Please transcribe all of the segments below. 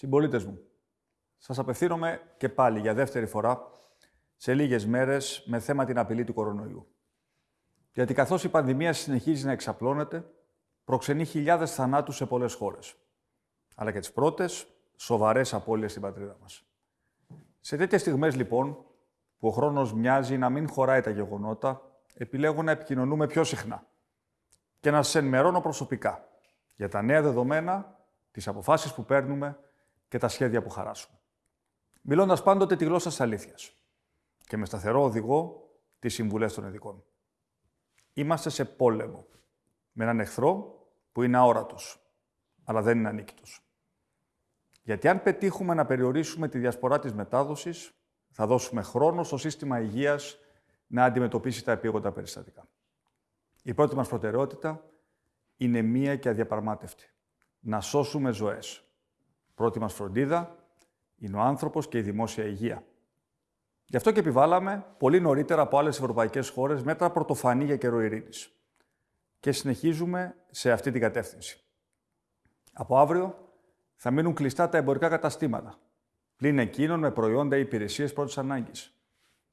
Συμπολίτες μου, σας απευθύνομαι και πάλι για δεύτερη φορά σε λίγες μέρες με θέμα την απειλή του κορονοϊού. Γιατί καθώς η πανδημία συνεχίζει να εξαπλώνεται, προξενεί χιλιάδες θανάτους σε πολλές χώρες. Αλλά και τις πρώτες σοβαρές απώλειες στην πατρίδα μας. Σε τέτοιες στιγμές, λοιπόν, που ο χρόνος μοιάζει να μην χωράει τα γεγονότα, επιλέγω να επικοινωνούμε πιο συχνά και να σας ενημερώνω προσωπικά για τα νέα δεδομένα, τις αποφάσεις που παίρνουμε και τα σχέδια που χαράσουμε. Μιλώντας πάντοτε τη γλώσσα της αλήθειας και με σταθερό οδηγό τις συμβουλές των ειδικών. Είμαστε σε πόλεμο με έναν εχθρό που είναι αόρατος, αλλά δεν είναι ανίκητος. Γιατί αν πετύχουμε να περιορίσουμε τη διασπορά της μετάδοσης, θα δώσουμε χρόνο στο σύστημα υγείας να αντιμετωπίσει τα επίγοντα περιστατικά. Η πρώτη μας προτεραιότητα είναι μία και αδιαπραγμάτευτη. Να σώσουμε ζωές. Πρώτη μας φροντίδα είναι ο άνθρωπος και η δημόσια υγεία. Γι' αυτό και επιβάλαμε πολύ νωρίτερα από άλλες ευρωπαϊκές χώρες μέτρα πρωτοφανή για καιρό ειρήνης. Και συνεχίζουμε σε αυτή την κατεύθυνση. Από αύριο θα μείνουν κλειστά τα εμπορικά καταστήματα, πλην εκείνων με προϊόντα ή υπηρεσίες πρώτης ανάγκης.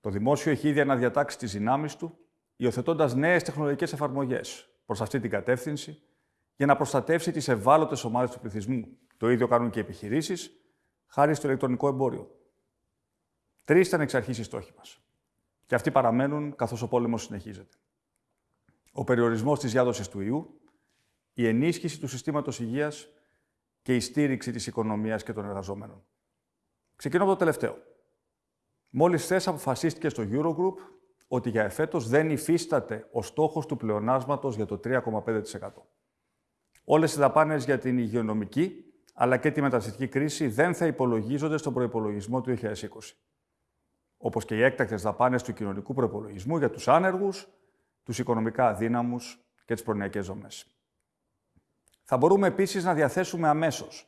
Το δημόσιο έχει ήδη αναδιατάξει τις δυνάμεις του, υιοθετώντας νέες τεχνολογικές εφαρμογές προς αυτή την κατεύθυνση, για να προστατεύσει τις ευάλωτες ομάδες του πληθυσμού. Το ίδιο κάνουν και οι επιχειρήσεις, χάρη στο ηλεκτρονικό εμπόριο. Τρεις ήταν εξ αρχής οι στόχοι μας. Και αυτοί παραμένουν καθώς ο πόλεμος συνεχίζεται. Ο περιορισμός της διάδοσης του ιού, η ενίσχυση του συστήματος υγείας και η στήριξη της οικονομίας και των εργαζόμενων. Ξεκινώ από το τελευταίο. Μόλις χθε αποφασίστηκες στο Eurogroup ότι για εφέτος δεν υφίσταται ο στόχος του πλεονάσματος για το 3,5%. Όλες οι δαπάνες για την υγειονομική αλλά και τη μεταναστευτική κρίση δεν θα υπολογίζονται στον προϋπολογισμό του 2020. Όπως και οι έκτακτες δαπάνες του κοινωνικού προϋπολογισμού για τους άνεργους, τους οικονομικά αδύναμους και τις προνοιακές δομές. Θα μπορούμε επίσης να διαθέσουμε αμέσως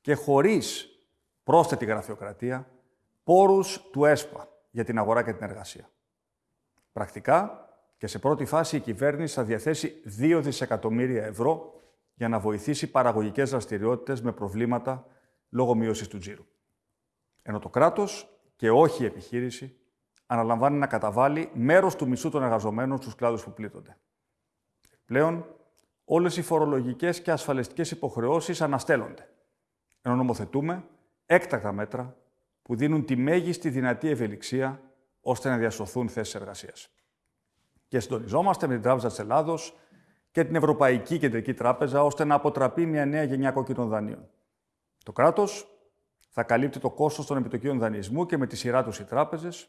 και χωρίς πρόσθετη γραφειοκρατία πόρους του ΕΣΠΑ για την αγορά και την εργασία. Πρακτικά και σε πρώτη φάση η κυβέρνηση θα διαθέσει 2 δισεκατομμύρια ευρώ για να βοηθήσει παραγωγικές δραστηριότητες με προβλήματα λόγω μείωσης του τζίρου. Ενώ το κράτος και όχι η επιχείρηση αναλαμβάνει να καταβάλει μέρος του μισού των εργαζομένων στους κλάδους που πλήττονται. Πλέον, όλες οι φορολογικές και ασφαλιστικές υποχρεώσεις αναστέλλονται, ενώ νομοθετούμε έκτακτα μέτρα που δίνουν τη μέγιστη δυνατή ευελιξία ώστε να διασωθούν θέσεις εργασίας. Και συντονιζόμαστε με την Τράπεζα της Ελλάδος και την Ευρωπαϊκή Κεντρική Τράπεζα ώστε να αποτραπεί μια νέα γενιά κόκκινων δανείων. Το κράτος θα καλύπτει το κόστος των επιτοκίων δανεισμού και με τη σειρά τους οι τράπεζες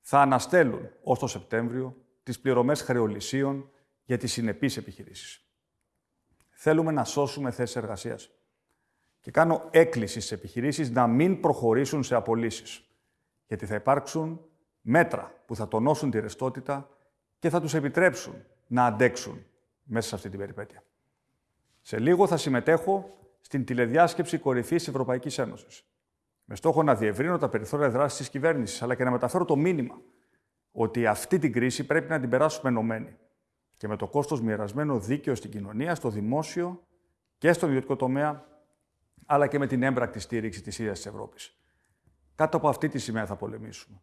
θα αναστέλουν ως το Σεπτέμβριο τις πληρωμές χρεολυσίων για τις συνεπείς επιχειρήσεις. Θέλουμε να σώσουμε θέσεις εργασίας. Και κάνω έκκληση στις επιχειρήσεις να μην προχωρήσουν σε απολύσεις. Γιατί θα υπάρξουν μέτρα που θα τονώσουν τη ρευστότητα και θα τους επιτρέψουν να αντέξουν μέσα σε αυτή την περιπέτεια. Σε λίγο θα συμμετέχω στην τηλεδιάσκεψη κορυφής τη Ευρωπαϊκής Ένωσης. Με στόχο να διευρύνω τα περιθώρια δράσης της κυβέρνησης, αλλά και να μεταφέρω το μήνυμα ότι αυτή την κρίση πρέπει να την περάσουμε ενωμένοι και με το κόστος μοιρασμένο δίκαιο στην κοινωνία, στο δημόσιο και στον ιδιωτικό τομέα, αλλά και με την έμπρακτη στήριξη της ίδιας της Ευρώπης. Κάτω από αυτή τη σημαία θα πολεμήσουμε.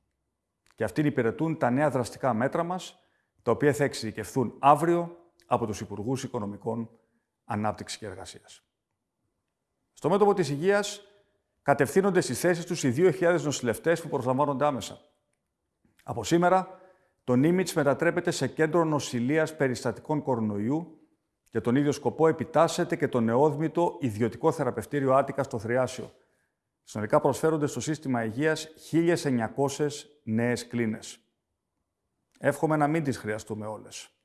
Και αυτήν υπηρετούν τα νέα δραστικά μέτρα μας, τα οποία θα εξειδικευθούν αύριο από τους Υπουργούς Οικονομικών Ανάπτυξης και Εργασίας. Στο μέτωπο της υγείας κατευθύνονται στις θέσεις τους οι 2.000 νοσηλευτές που προσλαμβάνονται άμεσα. Από σήμερα το Νίμιτς μετατρέπεται σε κέντρο νοσηλείας περιστατικών κορονοϊού. Για τον ίδιο σκοπό επιτάσσεται και το νεόδμητο ιδιωτικό θεραπευτήριο Άτικα στο Θριάσιο. Συνολικά προσφέρονται στο σύστημα υγείας 1.900 νέες κλίνες. Εύχομαι να μην τις χρειαστούμε όλες.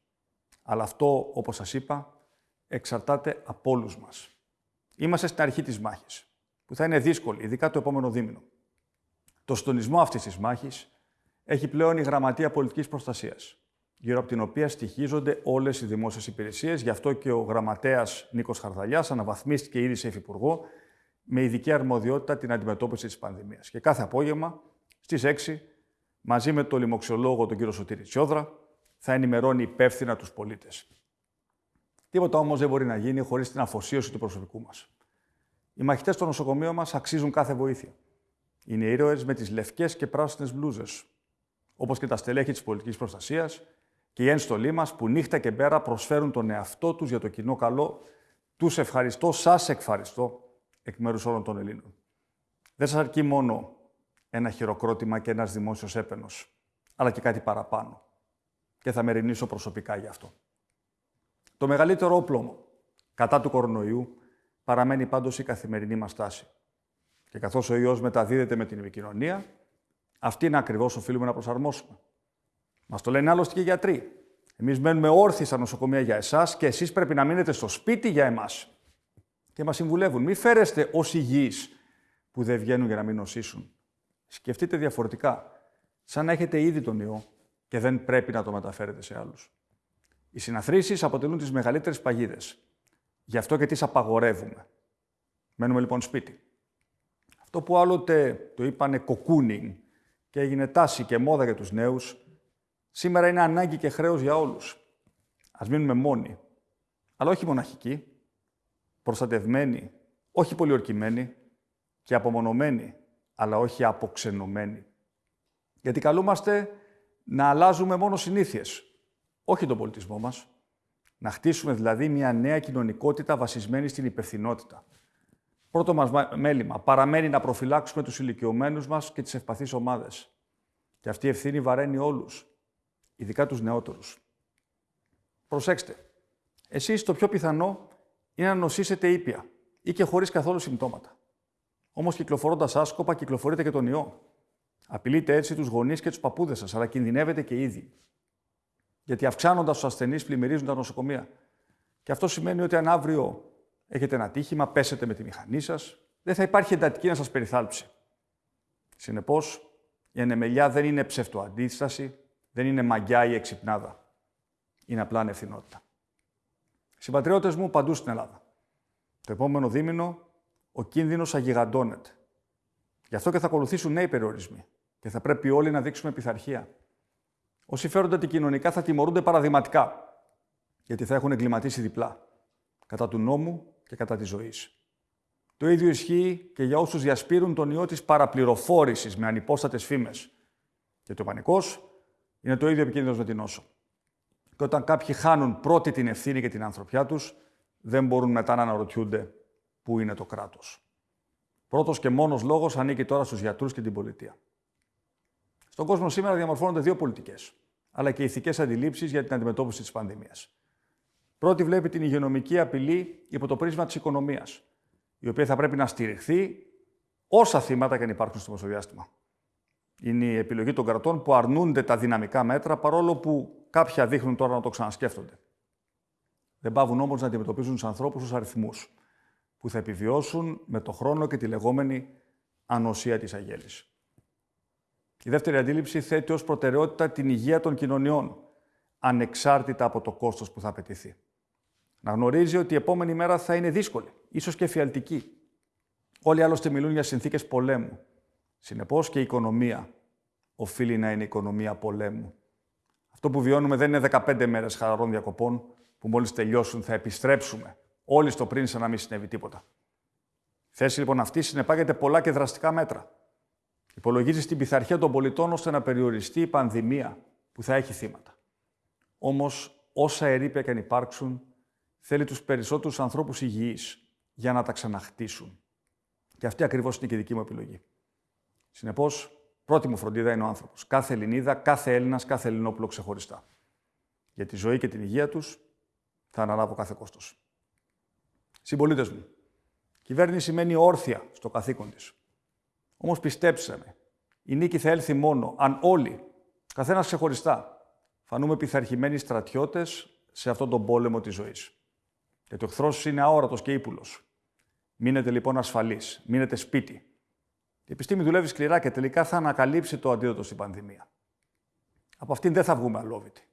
Αλλά αυτό, όπως σας είπα, εξαρτάται από όλους μας. Είμαστε στην αρχή της μάχης, που θα είναι δύσκολη, ειδικά το επόμενο δίμηνο. Το συντονισμό αυτής της μάχης έχει πλέον η Γραμματεία Πολιτικής Προστασίας, γύρω από την οποία στοιχίζονται όλες οι δημόσιες υπηρεσίες. Γι' αυτό και ο γραμματέας Νίκος Χαρδαλιάς αναβαθμίστηκε ήδη σε υφυπουργό με ειδική αρμοδιότητα την αντιμετώπιση της πανδημίας. Και κάθε απόγευμα στις 6, μαζί με τον λοιμοξιολόγο τον κύριο Σωτήρη Τσιόδρα, θα ενημερώνει υπεύθυνα τους πολίτες. Τίποτα όμως δεν μπορεί να γίνει χωρίς την αφοσίωση του προσωπικού μας. Οι μαχητές των νοσοκομείων μας αξίζουν κάθε βοήθεια. Είναι ήρωε με τις λευκές και πράσινες μπλούζες, όπως και τα στελέχη της πολιτικής προστασίας και οι ένστολοι μας που νύχτα και μέρα προσφέρουν τον εαυτό τους για το κοινό καλό. Τους ευχαριστώ, σας ευχαριστώ εκ μέρους όλων των Ελλήνων. Δεν σας αρκεί μόνο ένα χειροκρότημα και ένας δημόσιος έπαινος, αλλά και κάτι παραπάνω. Και θα με ρινήσω προσωπικά γι' αυτό. Το μεγαλύτερο όπλο κατά του κορονοϊού παραμένει πάντως η καθημερινή μας τάση. Και καθώς ο ιός μεταδίδεται με την επικοινωνία, αυτή είναι ακριβώς οφείλουμε να προσαρμόσουμε. Μας το λένε άλλωστε και οι γιατροί. Εμείς μένουμε όρθιοι στα νοσοκομεία για εσάς και εσείς πρέπει να μείνετε στο σπίτι για εμάς. Και μας συμβουλεύουν, μην φέρεστε ως υγιείς που δεν βγαίνουν για να μην νοσήσουν. Σκεφτείτε διαφορετικά, σαν να έχετε ήδη τον ιό και δεν πρέπει να το μεταφέρετε σε άλλους. Οι συναθρήσεις αποτελούν τις μεγαλύτερες παγίδες. Γι' αυτό και τις απαγορεύουμε. Μένουμε λοιπόν σπίτι. Αυτό που άλλοτε το είπανε κοκούνινγκ και έγινε τάση και μόδα για τους νέους, σήμερα είναι ανάγκη και χρέος για όλους. Ας μείνουμε μόνοι, αλλά όχι μοναχικοί, προστατευμένοι, όχι πολιορκημένοι και απομονωμένοι, αλλά όχι αποξενωμένοι. Γιατί καλούμαστε να αλλάζουμε μόνο συνήθειες, όχι τον πολιτισμό μας. Να χτίσουμε δηλαδή μια νέα κοινωνικότητα βασισμένη στην υπευθυνότητα. Πρώτο μας μέλημα παραμένει να προφυλάξουμε τους ηλικιωμένους μας και τις ευπαθείς ομάδες. Και αυτή η ευθύνη βαραίνει όλους, ειδικά τους νεότερους. Προσέξτε, εσείς το πιο πιθανό είναι να νοσήσετε ήπια ή και χωρίς καθόλου συμπτώματα. Όμως κυκλοφορώντας άσκοπα κυκλοφορείτε και τον ιό. Απειλείτε έτσι τους γονείς και τους παππούδες σας, αλλά κινδυνεύετε και ήδη. Γιατί αυξάνοντας τους ασθενείς, πλημμυρίζουν τα νοσοκομεία. Και αυτό σημαίνει ότι αν αύριο έχετε ένα τύχημα, πέσετε με τη μηχανή σας, δεν θα υπάρχει εντατική να σας περιθάλψει. Συνεπώς, η ανεμελιά δεν είναι ψευτοαντίσταση, δεν είναι μαγιά ή εξυπνάδα. Είναι απλά ανευθυνότητα. Συμπατριώτες μου παντού στην Ελλάδα. Το επόμενο δίμηνο ο κίνδυνος αγιγαντώνεται. Γι' αυτό και θα ακολουθήσουν νέοι περιορισμοί. Και θα πρέπει όλοι να δείξουμε πειθαρχία. Όσοι φέρονται αντικοινωνικά θα τιμωρούνται παραδειγματικά, γιατί θα έχουν εγκληματίσει διπλά, κατά του νόμου και κατά της ζωής. Το ίδιο ισχύει και για όσους διασπείρουν τον ιό της παραπληροφόρησης με ανυπόστατες φήμες. Και το πανικός είναι το ίδιο επικίνδυνος με την νόσο. Και όταν κάποιοι χάνουν πρώτη την ευθύνη και την ανθρωπιά τους, δεν μπορούν μετά να αναρωτιούνται πού είναι το κράτος. Πρώτος και μόνος λόγος ανήκει τώρα στους γιατρούς και την πολιτεία. Στον κόσμο σήμερα διαμορφώνονται δύο πολιτικές, αλλά και ηθικές αντιλήψεις για την αντιμετώπιση της πανδημίας. Πρώτη βλέπει την υγειονομική απειλή υπό το πρίσμα της οικονομίας, η οποία θα πρέπει να στηριχθεί όσα θύματα και αν υπάρχουν στο μεσοδιάστημα. Είναι η επιλογή των κρατών που αρνούνται τα δυναμικά μέτρα, παρόλο που κάποια δείχνουν τώρα να το ξανασκέφτονται. Δεν πάβουν όμως να αντιμετωπίζουν τους ανθρώπους ως αριθμούς, που θα επιβιώσουν με το χρόνο και τη λεγόμενη ανοσία της αγέλης. Η δεύτερη αντίληψη θέτει ως προτεραιότητα την υγεία των κοινωνιών, ανεξάρτητα από το κόστος που θα απαιτηθεί. Να γνωρίζει ότι η επόμενη μέρα θα είναι δύσκολη, ίσως και φιαλτική. Όλοι άλλωστε μιλούν για συνθήκες πολέμου. Συνεπώς και η οικονομία οφείλει να είναι οικονομία πολέμου. Αυτό που βιώνουμε δεν είναι 15 μέρες χαλαρών διακοπών, που μόλις τελειώσουν θα επιστρέψουμε όλοι στο πριν σαν να μην συνέβη τίποτα. Η θέση λοιπόν αυτή συνεπάγεται πολλά και δραστικά μέτρα. Υπολογίζεις στην πειθαρχία των πολιτών ώστε να περιοριστεί η πανδημία που θα έχει θύματα. Όμως, όσα ερήπια και αν υπάρξουν, θέλει τους περισσότερους ανθρώπους υγιείς για να τα ξαναχτίσουν. Και αυτή ακριβώς είναι και η δική μου επιλογή. Συνεπώς, πρώτη μου φροντίδα είναι ο άνθρωπος. Κάθε Ελληνίδα, κάθε Έλληνας, κάθε Ελληνόπουλο ξεχωριστά. Για τη ζωή και την υγεία τους θα αναλάβω κάθε κόστος. Συμπολίτες μου, κυβέρνηση σημαίνει όρθια στο καθήκον της. Όμως πιστέψτε με, η νίκη θα έλθει μόνο αν όλοι, καθένας ξεχωριστά, φανούμε πειθαρχημένοι στρατιώτες σε αυτόν τον πόλεμο της ζωής. Γιατί ο εχθρός είναι αόρατος και ύπουλος. Μείνετε λοιπόν ασφαλείς, μείνετε σπίτι. Η επιστήμη δουλεύει σκληρά και τελικά θα ανακαλύψει το αντίδοτο στην πανδημία. Από αυτήν δεν θα βγούμε αλόβητοι.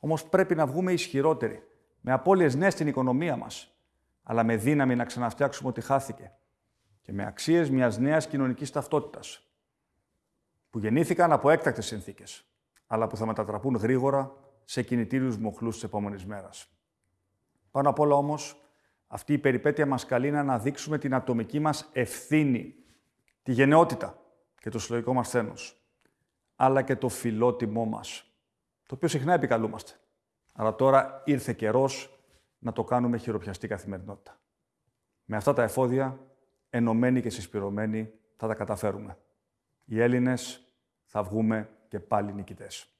Όμως πρέπει να βγούμε ισχυρότεροι, με απώλειες νέε στην οικονομία μας, αλλά με δύναμη να ξαναφτιάξουμε ό,τι χάθηκε και με αξίες μιας νέας κοινωνικής ταυτότητας, που γεννήθηκαν από έκτακτες συνθήκες, αλλά που θα μετατραπούν γρήγορα σε κινητήριους μοχλούς της επόμενης μέρας. Πάνω απ' όλα όμως, Αυτή η περιπέτεια μας καλεί να αναδείξουμε την ατομική μας ευθύνη, τη γενναιότητα και το συλλογικό μας θένος, αλλά και το φιλότιμό μας, το οποίο συχνά επικαλούμαστε. Αλλά τώρα ήρθε καιρός να το κάνουμε χειροπιαστή καθημερινότητα. Με αυτά τα εφόδια, ενωμένοι και συσπηρωμένοι, θα τα καταφέρουμε. Οι Έλληνες θα βγούμε και πάλι νικητές.